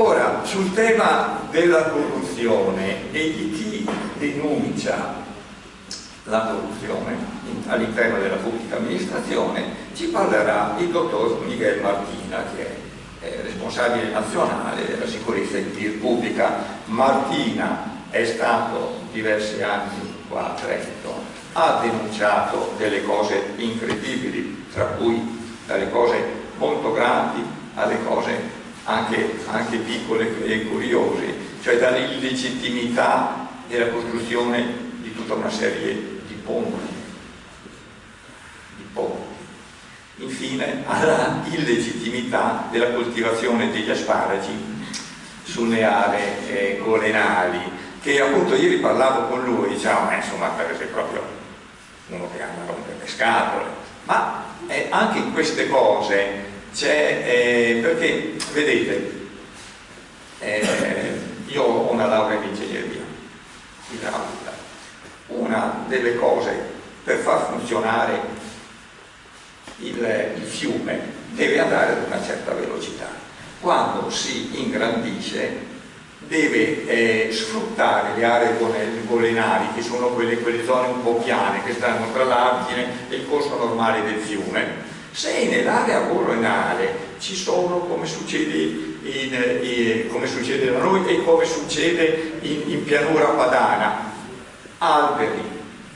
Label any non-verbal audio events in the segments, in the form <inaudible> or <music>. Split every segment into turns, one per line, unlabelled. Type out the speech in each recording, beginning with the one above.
Ora, sul tema della corruzione e di chi denuncia la corruzione all'interno della pubblica amministrazione ci parlerà il dottor Miguel Martina che è responsabile nazionale della sicurezza in pubblica. Martina è stato diversi anni qua a Trento, ha denunciato delle cose incredibili, tra cui dalle cose molto grandi alle cose anche, anche piccole e curiose, cioè dall'illegittimità della costruzione di tutta una serie ponti, di ponti. Infine alla illegittimità della coltivazione degli asparagi sulle aree eh, golenali, che appunto ieri parlavo con lui, diciamo, eh, insomma, per esempio proprio uno che ama rompere le scatole, ma eh, anche in queste cose eh, perché vedete, eh, io ho una laurea in ingegneria idraulica, una delle cose per far funzionare il, il fiume deve andare ad una certa velocità. Quando si ingrandisce deve eh, sfruttare le aree golenali, che sono quelle, quelle, zone un po' piane, che stanno tra l'argine e il corso normale del fiume. Se nell'area golenale ci sono, come succede, in, in, come succede, da noi e come succede in, in pianura padana, alberi,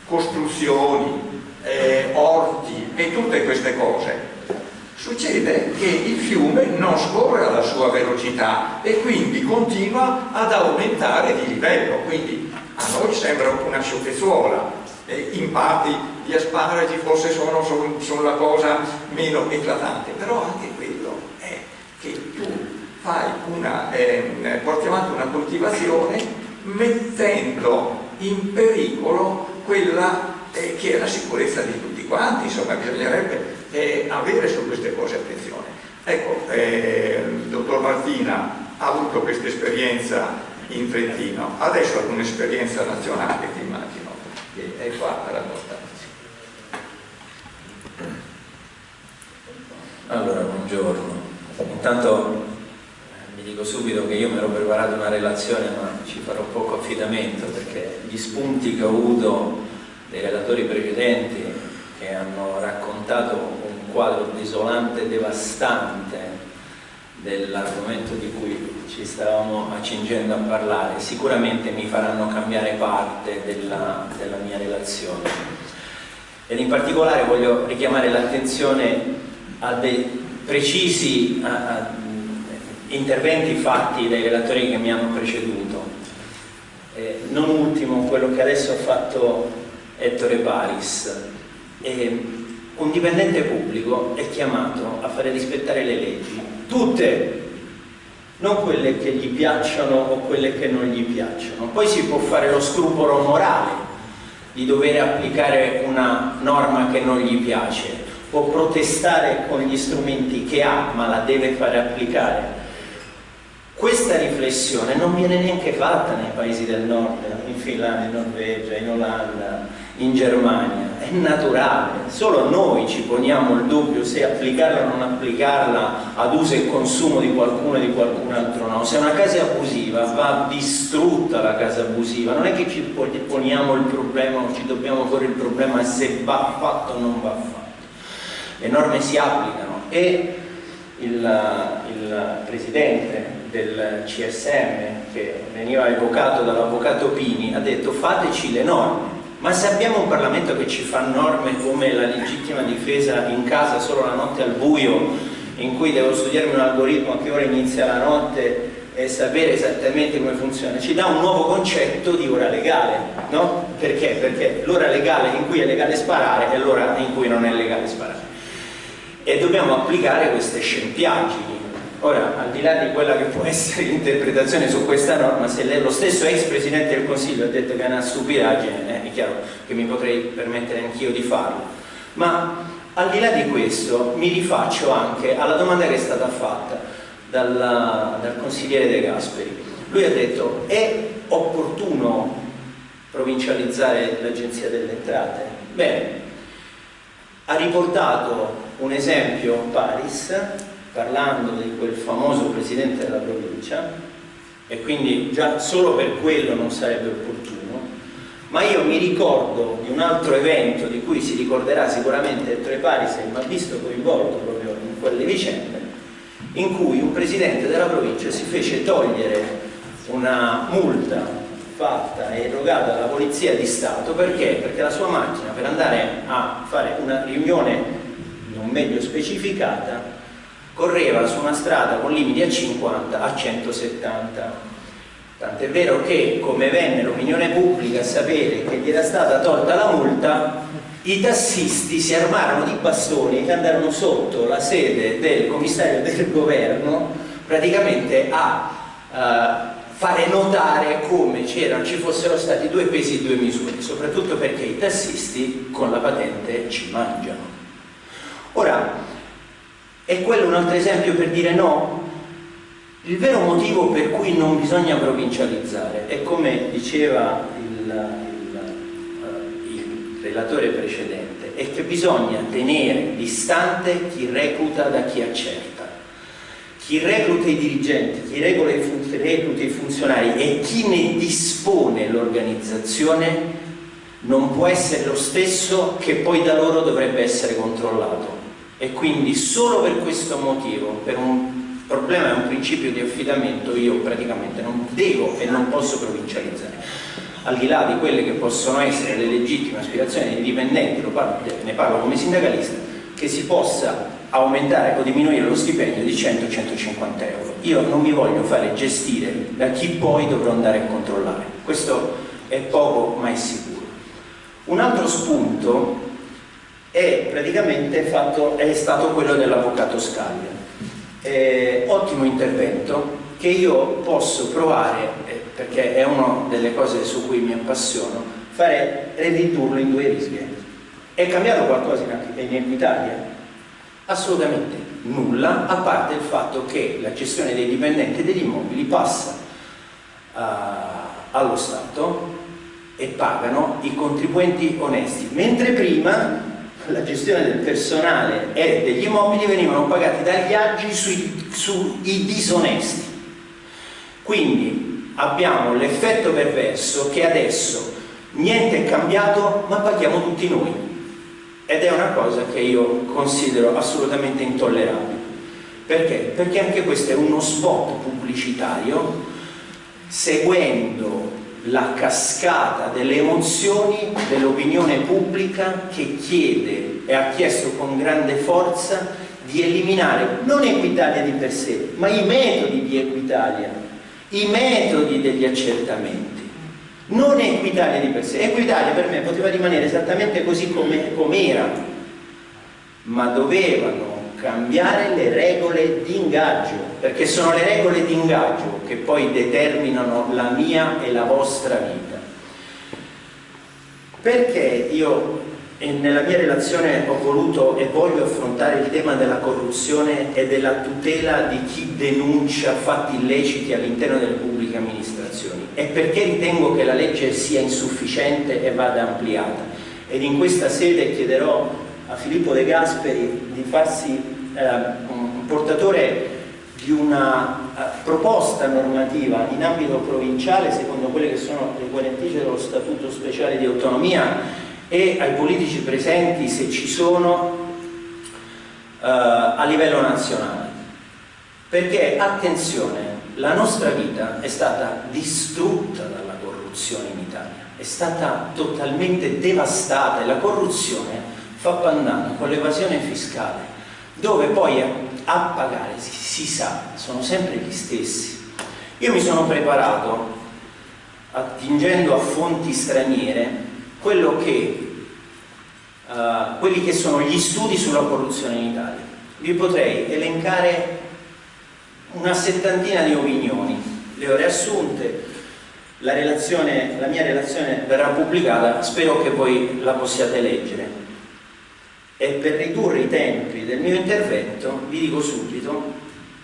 costruzioni, eh, orti e tutte queste cose. Succede che il fiume non scorre alla sua velocità e quindi continua ad aumentare di livello, quindi a noi sembra una sciocchezzuola, eh, in parte gli asparagi forse sono, sono, sono, la cosa meno eclatante, però anche quello è che tu fai una, eh, porti avanti una coltivazione mettendo in pericolo quella eh, che è la sicurezza di tutti quanti, insomma bisognerebbe eh, avere su queste cose attenzione. Ecco, il dottor Martina ha avuto questa esperienza in Trentino, adesso ha un'esperienza nazionale che immagino che è qua a
Allora, buongiorno. Intanto vi dico subito che io mi ero preparato una relazione ma ci farò poco affidamento perché gli spunti che ho avuto dei relatori precedenti che hanno raccontato un quadro desolante e devastante dell'argomento di cui ci stavamo accingendo a parlare sicuramente mi faranno cambiare parte della, della mia relazione ed in particolare voglio richiamare l'attenzione a dei precisi a, a interventi fatti dai relatori che mi hanno preceduto. Eh, non ultimo quello che adesso ha fatto Ettore Paris. Eh, un dipendente pubblico è chiamato a fare rispettare le leggi, tutte, non quelle che gli piacciono o quelle che non gli piacciono. Poi si può fare lo scrupolo morale di dover applicare una norma che non gli piace, può protestare con gli strumenti che ha, ma la deve fare applicare questa riflessione non viene neanche fatta nei paesi del nord, in Finlandia, in Norvegia, in Olanda, in Germania, è naturale, solo noi ci poniamo il dubbio se applicarla o non applicarla ad uso e consumo di qualcuno e di qualcun altro no. Se una casa è abusiva va distrutta la casa abusiva, non è che ci poniamo il problema o ci dobbiamo porre il problema se va fatto o non va fatto. Le norme si applicano e il, il Presidente del CSM che veniva evocato dall'avvocato Pini ha detto fateci le norme ma se abbiamo un Parlamento che ci fa norme come la legittima difesa in casa solo la notte al buio in cui devo studiarmi un algoritmo a che ora inizia la notte e sapere esattamente come funziona ci dà un nuovo concetto di ora legale no? perché? perché l'ora legale in cui è legale sparare è l'ora in cui non è legale sparare e dobbiamo applicare queste scempiaggini Ora, al di là di quella che può <laughs> essere l'interpretazione su questa norma, se lo stesso ex Presidente del Consiglio ha detto che è una stupidaggine, eh, è chiaro che mi potrei permettere anch'io di farlo. Ma al di là di questo mi rifaccio anche alla domanda che è stata fatta dalla, dal consigliere De Gasperi. Lui ha detto è opportuno provincializzare l'Agenzia delle Entrate? Bene, ha riportato un esempio Paris parlando di quel famoso presidente della provincia e quindi già solo per quello non sarebbe opportuno, ma io mi ricordo di un altro evento di cui si ricorderà sicuramente Ettore Paris e mi ha visto coinvolto proprio in quelle vicende, in cui un presidente della provincia si fece togliere una multa fatta e erogata dalla Polizia di Stato perché? Perché la sua macchina per andare a fare una riunione non meglio specificata correva su una strada con limiti a 50 a 170 tant'è vero che come venne l'opinione pubblica a sapere che gli era stata tolta la multa i tassisti si armarono di bastoni e andarono sotto la sede del commissario del governo praticamente a uh, fare notare come ci fossero stati due pesi e due misure, soprattutto perché i tassisti con la patente ci mangiano. Ora, è quello un altro esempio per dire no? Il vero motivo per cui non bisogna provincializzare è come diceva il, il, uh, il relatore precedente, è che bisogna tenere distante chi recluta da chi accerta chi recluta i dirigenti, chi recluta i funzionari e chi ne dispone l'organizzazione non può essere lo stesso che poi da loro dovrebbe essere controllato. E quindi solo per questo motivo, per un problema e un principio di affidamento io praticamente non devo e non posso provincializzare. Al di là di quelle che possono essere le legittime aspirazioni dei dipendenti, ne parlo come sindacalista, che si possa aumentare o diminuire lo stipendio di 100-150 euro. Io non mi voglio fare gestire da chi poi dovrò andare a controllare. Questo è poco ma è sicuro. Un altro spunto è praticamente fatto, è stato quello dell'avvocato Scaglia. Eh, ottimo intervento che io posso provare, eh, perché è una delle cose su cui mi appassiono, fare ridurlo in due righe. È cambiato qualcosa in Equitalia? Assolutamente nulla, a parte il fatto che la gestione dei dipendenti degli immobili passa uh, allo Stato e pagano i contribuenti onesti, mentre prima la gestione del personale e degli immobili venivano pagati dagli agi sui, sui disonesti. Quindi abbiamo l'effetto perverso che adesso niente è cambiato ma paghiamo tutti noi ed è una cosa che io considero assolutamente intollerabile. Perché? Perché anche questo è uno spot pubblicitario seguendo la cascata delle emozioni dell'opinione pubblica che chiede e ha chiesto con grande forza di eliminare non Equitalia di per sé, ma i metodi di Equitalia, i metodi degli accertamenti non Equitalia di per sé, Equitalia per me poteva rimanere esattamente così come com era, ma dovevano cambiare le regole di ingaggio, perché sono le regole di ingaggio che poi determinano la mia e la vostra vita. Perché io nella mia relazione ho voluto e voglio affrontare il tema della corruzione e della tutela di chi denuncia fatti illeciti all'interno delle pubbliche amministrazioni. E perché ritengo che la legge sia insufficiente e vada ampliata. Ed in questa sede chiederò a Filippo De Gasperi di farsi eh, portatore di una uh, proposta normativa in ambito provinciale secondo quelle che sono le guarentigie dello Statuto Speciale di Autonomia e ai politici presenti, se ci sono, uh, a livello nazionale. Perché, attenzione, la nostra vita è stata distrutta dalla corruzione in Italia, è stata totalmente devastata e la corruzione fa pandan con l'evasione fiscale, dove poi a pagare, si, si sa, sono sempre gli stessi. Io mi sono preparato, attingendo a fonti straniere, quello che, uh, quelli che sono gli studi sulla corruzione in Italia. Vi potrei elencare una settantina di opinioni, le ho riassunte, la, relazione, la mia relazione verrà pubblicata, spero che voi la possiate leggere. E per ridurre i tempi del mio intervento vi dico subito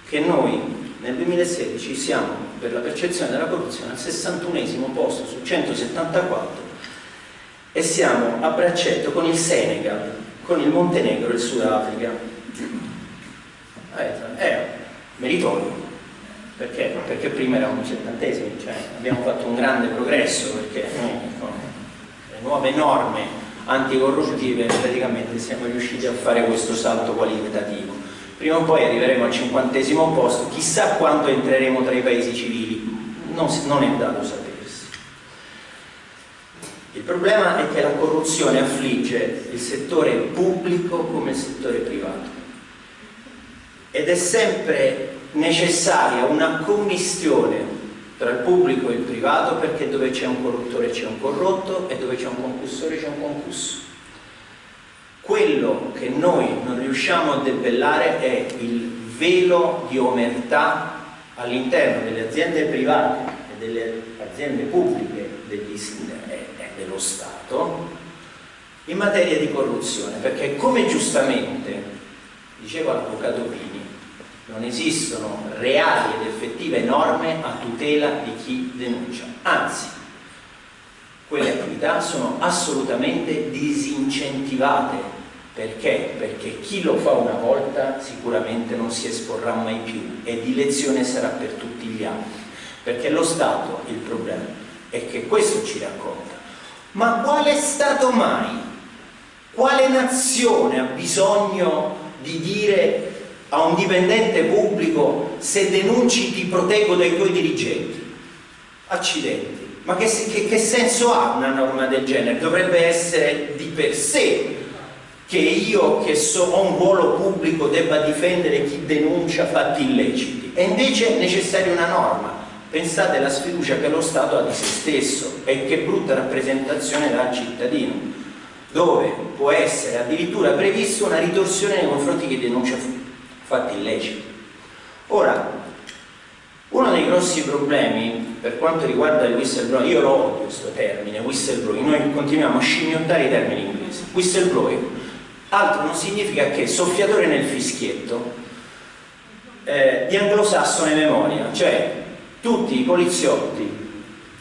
che noi nel 2016 siamo per la percezione della corruzione al 61 posto su 174 e siamo a braccetto con il Senegal, con il Montenegro e il Sudafrica. è meritorio, perché? perché prima eravamo settantesimi, cioè abbiamo fatto un grande progresso perché con le nuove norme anticorruttive praticamente siamo riusciti a fare questo salto qualitativo. Prima o poi arriveremo al cinquantesimo posto, chissà quanto entreremo tra i paesi civili, non, non è dato sapersi. Il problema è che la corruzione affligge il settore pubblico come il settore privato ed è sempre necessaria una commistione tra il pubblico e il privato perché dove c'è un corruttore c'è un corrotto e dove c'è un concussore c'è un concusso. Quello che noi non riusciamo a debellare è il velo di omertà all'interno delle aziende private delle aziende pubbliche degli, e dello Stato in materia di corruzione, perché come giustamente diceva l'avvocato Pini, non esistono reali ed effettive norme a tutela di chi denuncia, anzi quelle attività sono assolutamente disincentivate. Perché? Perché chi lo fa una volta sicuramente non si esporrà mai più e di lezione sarà per tutti gli altri perché lo Stato, il problema è che questo ci racconta ma quale Stato mai? Quale nazione ha bisogno di dire a un dipendente pubblico se denunci ti proteggo dai tuoi dirigenti. Accidenti. Ma che, che, che senso ha una norma del genere? Dovrebbe essere di per sé che io che so, ho un ruolo pubblico debba difendere chi denuncia fatti illeciti. E invece è necessaria una norma. Pensate alla sfiducia che lo Stato ha di se stesso e che brutta rappresentazione dà al cittadino, dove può essere addirittura prevista una ritorsione nei confronti chi denuncia fatti illeciti. Ora, uno dei grossi problemi per quanto riguarda il whistleblower, io lo odio questo termine, whistleblower, noi continuiamo a scimmiottare i termini inglesi. Whistleblower, altro non significa che soffiatore nel fischietto eh, di anglosassone memoria, cioè tutti i poliziotti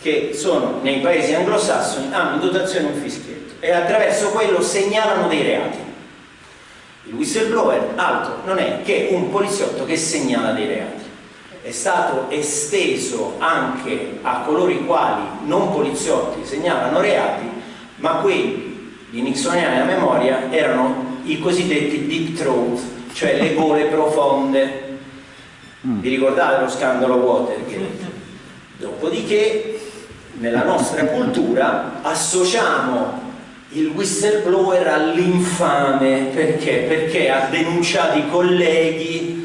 che sono nei paesi anglosassoni hanno in dotazione un fischietto e attraverso quello segnalano dei reati il whistleblower altro non è che un poliziotto che segnala dei reati. È stato esteso anche a coloro i quali non poliziotti segnalano reati, ma quelli di nixoniana memoria erano i cosiddetti deep throat, cioè le gole profonde. Mm. Vi ricordate lo scandalo Watergate? Dopodiché, nella nostra cultura, associamo il whistleblower all'infame perché? Perché ha denunciato i colleghi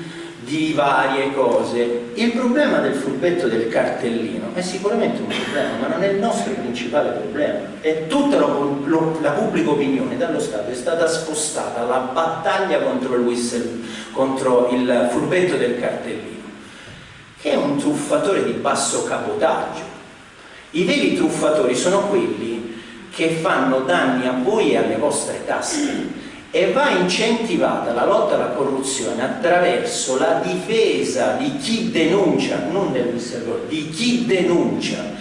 di varie cose. Il problema del furbetto del cartellino è sicuramente un problema, ma non è il nostro principale problema. E tutta lo, lo, la pubblica opinione dallo Stato è stata spostata alla battaglia contro il, whistle, contro il furbetto del cartellino, che è un truffatore di basso capotaggio. I veri truffatori sono quelli che fanno danni a voi e alle vostre tasche e va incentivata la lotta alla corruzione attraverso la difesa di chi denuncia, non del whistleblower, di chi denuncia.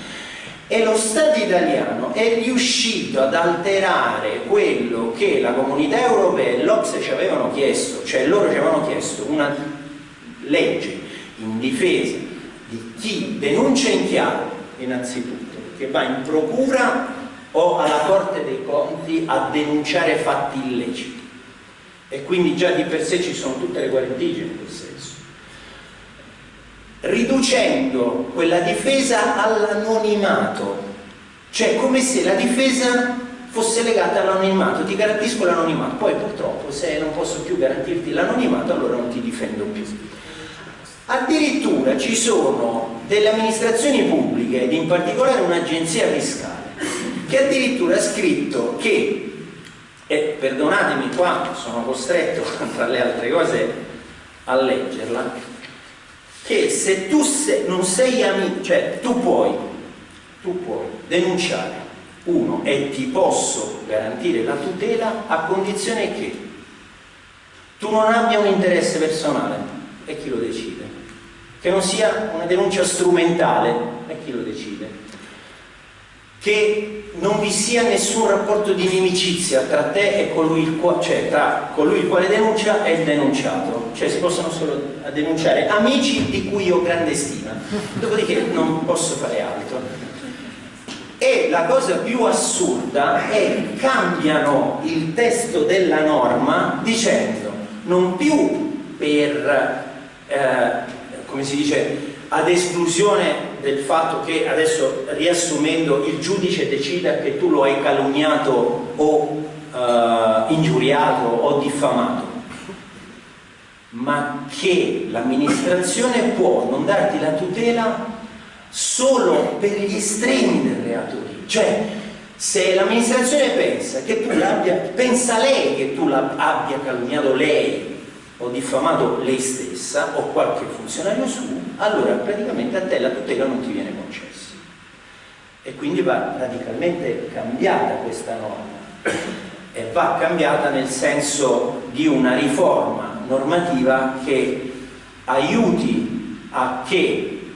E lo Stato italiano è riuscito ad alterare quello che la comunità europea e l'Ocse ci avevano chiesto, cioè loro ci avevano chiesto una legge in difesa di chi denuncia in chiaro innanzitutto, che va in procura o alla Corte dei Conti a denunciare fatti illeciti e quindi già di per sé ci sono tutte le guarentigie in quel senso. Riducendo quella difesa all'anonimato cioè come se la difesa fosse legata all'anonimato. Ti garantisco l'anonimato. Poi purtroppo se non posso più garantirti l'anonimato allora non ti difendo più. Addirittura ci sono delle amministrazioni pubbliche ed in particolare un'agenzia fiscale che addirittura ha scritto che, e perdonatemi qua, sono costretto <laughs> tra le altre cose a leggerla, che se tu se, non sei amico, cioè tu puoi, tu puoi denunciare uno e ti posso garantire la tutela a condizione che tu non abbia un interesse personale e chi lo decide? Che non sia una denuncia strumentale e chi lo decide che non vi sia nessun rapporto di inimicizia tra te e colui il quale, cioè tra colui il quale denuncia e il denunciato, cioè si possono solo denunciare amici di cui ho grande stima, dopodiché non posso fare altro. E la cosa più assurda è che cambiano il testo della norma dicendo non più per, eh, come si dice, ad esclusione del fatto che adesso riassumendo il giudice decida che tu lo hai calunniato o uh, ingiuriato o diffamato. Ma che l'amministrazione può non darti la tutela solo per gli estremi del reato lì. Cioè se l'amministrazione pensa che tu l'abbia pensa lei che tu abbia calunniato lei o diffamato lei stessa o qualche funzionario su, allora praticamente a te la tutela non ti viene concessa. E quindi va radicalmente cambiata questa norma e va cambiata nel senso di una riforma normativa che aiuti a che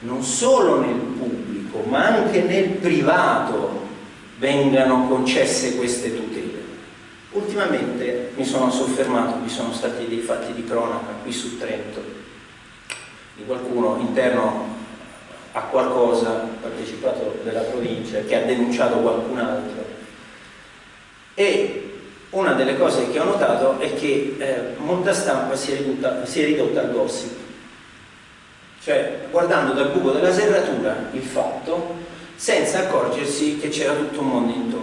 non solo nel pubblico ma anche nel privato vengano concesse queste tutele Ultimamente mi sono soffermato, vi sono stati dei fatti di cronaca qui su Trento, di qualcuno interno a qualcosa, partecipato della provincia, che ha denunciato qualcun altro. E una delle cose che ho notato è che eh, molta stampa si è, ridotta, si è ridotta al gossip, cioè guardando dal buco della serratura il fatto senza accorgersi che c'era tutto un mondo intorno.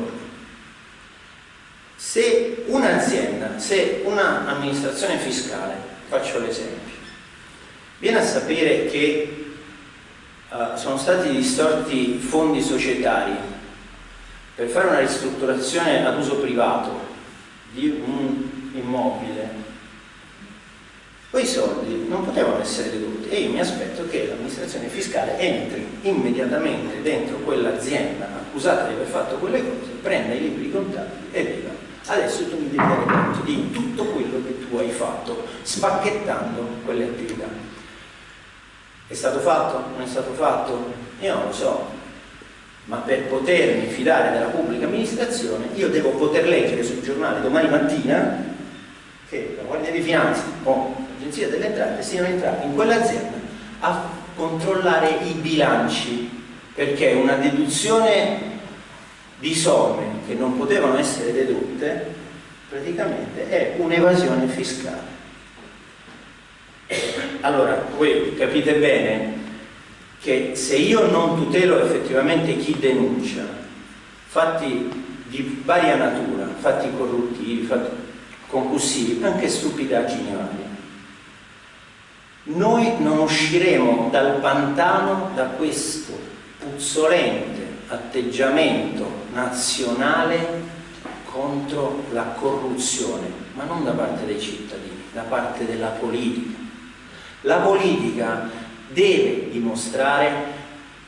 Se un'azienda, se un'amministrazione fiscale, faccio l'esempio, viene a sapere che uh, sono stati distorti fondi societari per fare una ristrutturazione ad uso privato di un immobile, quei soldi non potevano essere dedotti. E io mi aspetto che l'amministrazione fiscale entri immediatamente dentro quell'azienda accusata di aver fatto quelle cose, prenda i libri contabili e veda adesso tu mi devi dare conto di tutto quello che tu hai fatto spacchettando quelle attività è stato fatto? non è stato fatto? io non lo so ma per potermi fidare della pubblica amministrazione io devo poter leggere sul giornale domani mattina che la Guardia di Finanza o l'Agenzia delle Entrate siano entrati in quell'azienda a controllare i bilanci perché una deduzione di somme che non potevano essere dedotte praticamente è un'evasione fiscale. Allora, voi capite bene che se io non tutelo effettivamente chi denuncia fatti di varia natura, fatti corruttivi, fatti concussivi, anche stupidaggini varie, noi non usciremo dal pantano da questo puzzolente atteggiamento nazionale contro la corruzione, ma non da parte dei cittadini, da parte della politica. La politica deve dimostrare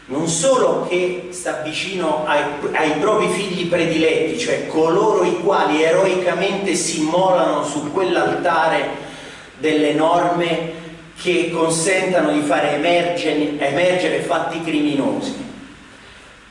non solo che sta vicino ai, ai, propri figli prediletti, cioè coloro i quali eroicamente si immolano su quell'altare delle norme che consentano di fare emergere, emergere fatti criminosi,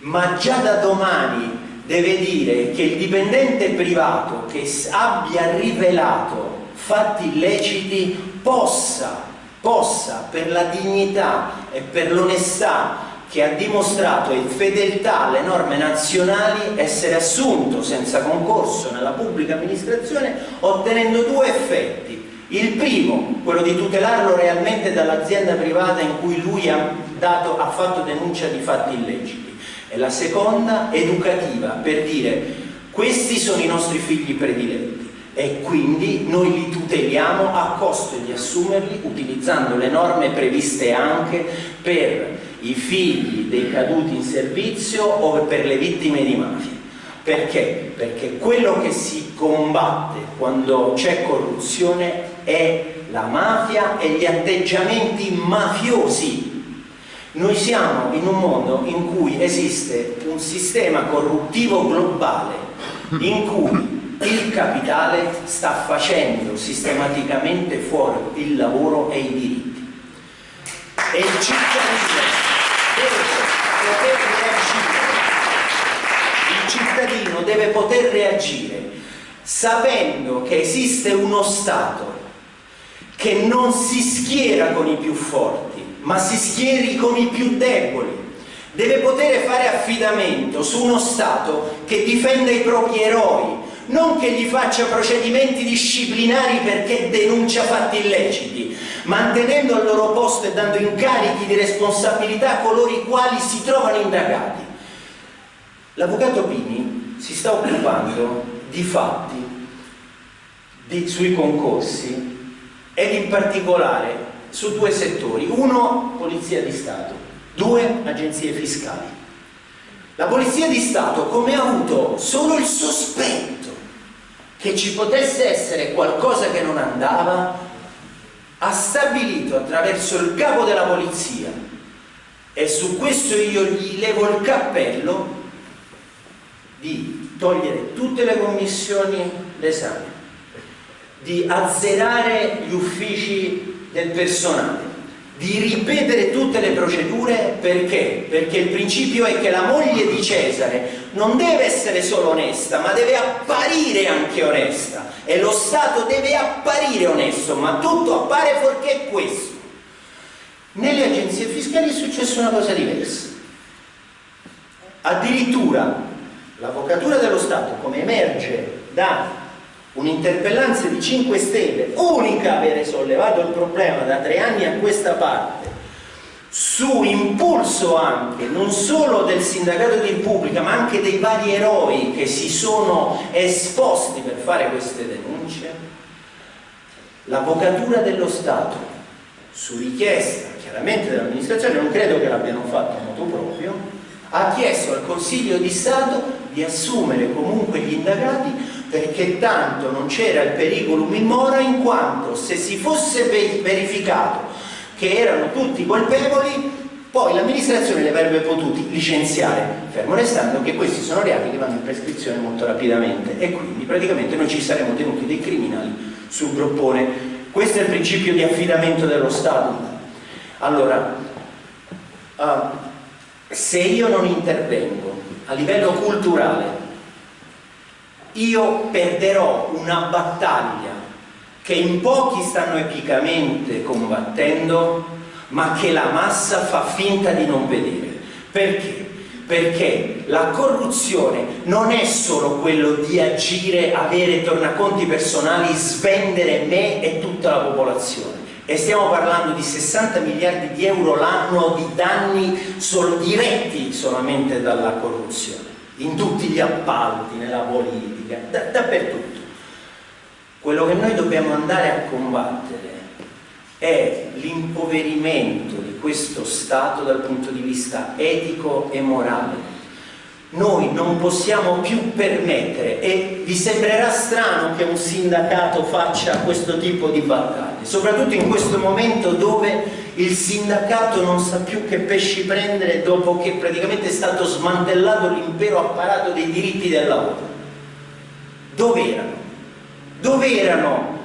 ma già da domani deve dire che il dipendente privato che abbia rivelato fatti illeciti possa, possa per la dignità e per l'onestà che ha dimostrato in fedeltà alle norme nazionali essere assunto senza concorso nella pubblica amministrazione ottenendo due effetti. Il primo, quello di tutelarlo realmente dall'azienda privata in cui lui ha, dato, ha fatto denuncia di fatti illeciti e la seconda educativa per dire questi sono i nostri figli prediletti e quindi noi li tuteliamo a costo di assumerli utilizzando le norme previste anche per i figli dei caduti in servizio o per le vittime di mafia. Perché? Perché quello che si combatte quando c'è corruzione è la mafia e gli atteggiamenti mafiosi noi siamo in un mondo in cui esiste un sistema corruttivo globale in cui il capitale sta facendo sistematicamente fuori il lavoro e i diritti. E il cittadino deve poter reagire deve poter reagire sapendo che esiste uno Stato che non si schiera con i più forti, ma si schieri con i più deboli. Deve poter fare affidamento su uno Stato che difenda i propri eroi, non che gli faccia procedimenti disciplinari perché denuncia fatti illeciti, mantenendo al loro posto e dando incarichi di responsabilità a coloro i quali si trovano indagati. L'avvocato Pini si sta occupando di fatti di, sui concorsi ed in particolare su due settori, uno Polizia di Stato, due agenzie fiscali. La Polizia di Stato, come ha avuto solo il sospetto che ci potesse essere qualcosa che non andava, ha stabilito attraverso il capo della polizia, e su questo io gli levo il cappello, di togliere tutte le commissioni d'esame, di azzerare gli uffici del personale, di ripetere tutte le procedure perché? Perché il principio è che la moglie di Cesare non deve essere solo onesta, ma deve apparire anche onesta e lo Stato deve apparire onesto, ma tutto appare fuorché questo. Nelle agenzie fiscali è successa una cosa diversa. Addirittura l'Avvocatura dello Stato, come emerge da un'interpellanza di 5 Stelle, unica a avere sollevato il problema da tre anni a questa parte, su impulso anche non solo del sindacato di Repubblica ma anche dei vari eroi che si sono esposti per fare queste denunce, l'Avvocatura dello Stato, su richiesta chiaramente dell'amministrazione, non credo che l'abbiano fatto a modo proprio, ha chiesto al Consiglio di Stato di assumere comunque gli indagati perché tanto non c'era il periculum in in quanto se si fosse verificato che erano tutti colpevoli poi l'amministrazione li avrebbe potuti licenziare fermo restando che questi sono reati che vanno in prescrizione molto rapidamente e quindi praticamente noi ci saremmo tenuti dei criminali sul groppone. Questo è il principio di affidamento dello Stato. Allora uh, se io non intervengo a livello culturale io perderò una battaglia che in pochi stanno epicamente combattendo ma che la massa fa finta di non vedere. Perché? perché la corruzione non è solo quello di agire, avere tornaconti personali, svendere me e tutta la popolazione. E stiamo parlando di 60 miliardi di euro l'anno di danni diretti solamente dalla corruzione in tutti gli appalti, nella politica, da, dappertutto. Quello che noi dobbiamo andare a combattere è l'impoverimento di questo Stato dal punto di vista etico e morale. Non possiamo più permettere, e vi sembrerà strano che un sindacato faccia questo tipo di battaglie, soprattutto in questo momento dove il sindacato non sa più che pesci prendere dopo che praticamente è stato smantellato l'impero apparato dei diritti del lavoro. Dove erano? Dove erano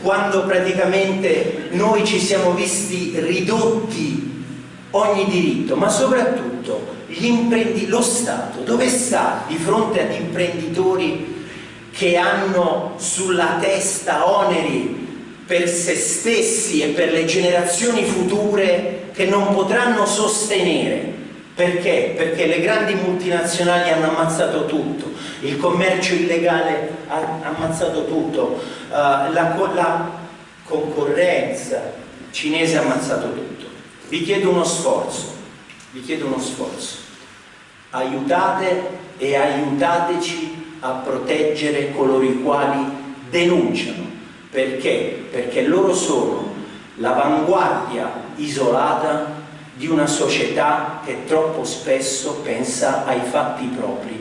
quando praticamente noi ci siamo visti ridotti ogni diritto, ma soprattutto lo Stato dove sta di fronte ad imprenditori che hanno sulla testa oneri per se stessi e per le generazioni future che non potranno sostenere. Perché? Perché le grandi multinazionali hanno ammazzato tutto, il commercio illegale ha ammazzato tutto, uh, la, la concorrenza cinese ha ammazzato tutto. Vi chiedo uno sforzo, vi chiedo uno sforzo. Aiutate e aiutateci a proteggere coloro i quali denunciano perché? Perché loro sono l'avanguardia isolata di una società che troppo spesso pensa ai fatti propri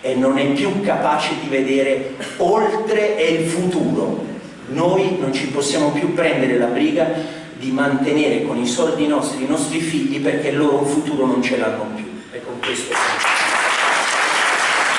e non è più capace di vedere oltre e il futuro. Noi non ci possiamo più prendere la briga di mantenere con i soldi nostri i nostri figli perché loro un futuro non ce l'hanno più e con questo